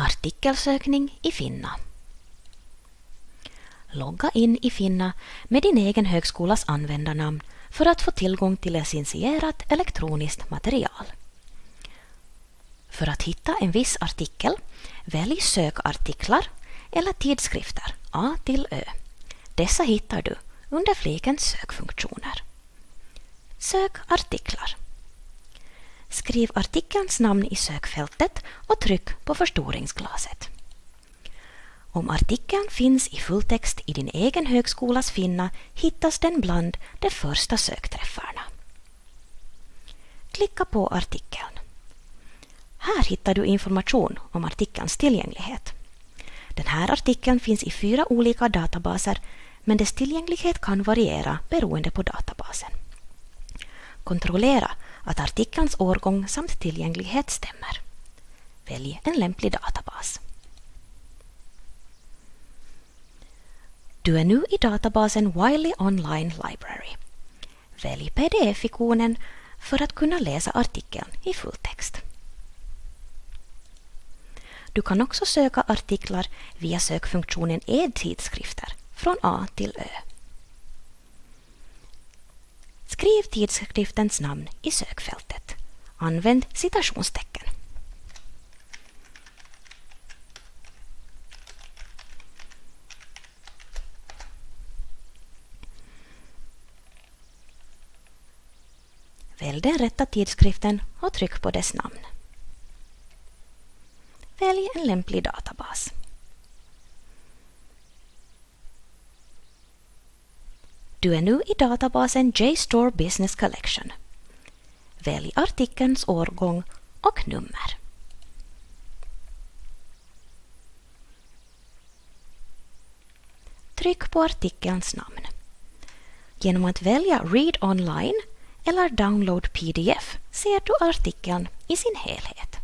Artikelsökning i Finna. Logga in i Finna med din egen högskolas användarnamn för att få tillgång till licensierat elektroniskt material. För att hitta en viss artikel, välj sökartiklar eller tidskrifter A till Ö. Dessa hittar du under fliken sökfunktioner. Sök artiklar. Skriv artikelns namn i sökfältet och tryck på förstoringsglaset. Om artikeln finns i fulltext i din egen högskolas Finna hittas den bland de första sökträffarna. Klicka på artikeln. Här hittar du information om artikelns tillgänglighet. Den här artikeln finns i fyra olika databaser men dess tillgänglighet kan variera beroende på databasen. Kontrollera att artikelns årgång samt tillgänglighet stämmer. Välj en lämplig databas. Du är nu i databasen Wiley Online Library. Välj pdf-ikonen för att kunna läsa artikeln i fulltext. Du kan också söka artiklar via sökfunktionen e-tidskrifter från A till Ö. Skriv tidskriftens namn i sökfältet. Använd citationstecken. Välj den rätta tidskriften och tryck på dess namn. Välj en lämplig databas. Du är nu i databasen JSTOR Business Collection. Välj artikelns årgång och nummer. Tryck på artikelns namn. Genom att välja Read online eller Download PDF ser du artikeln i sin helhet.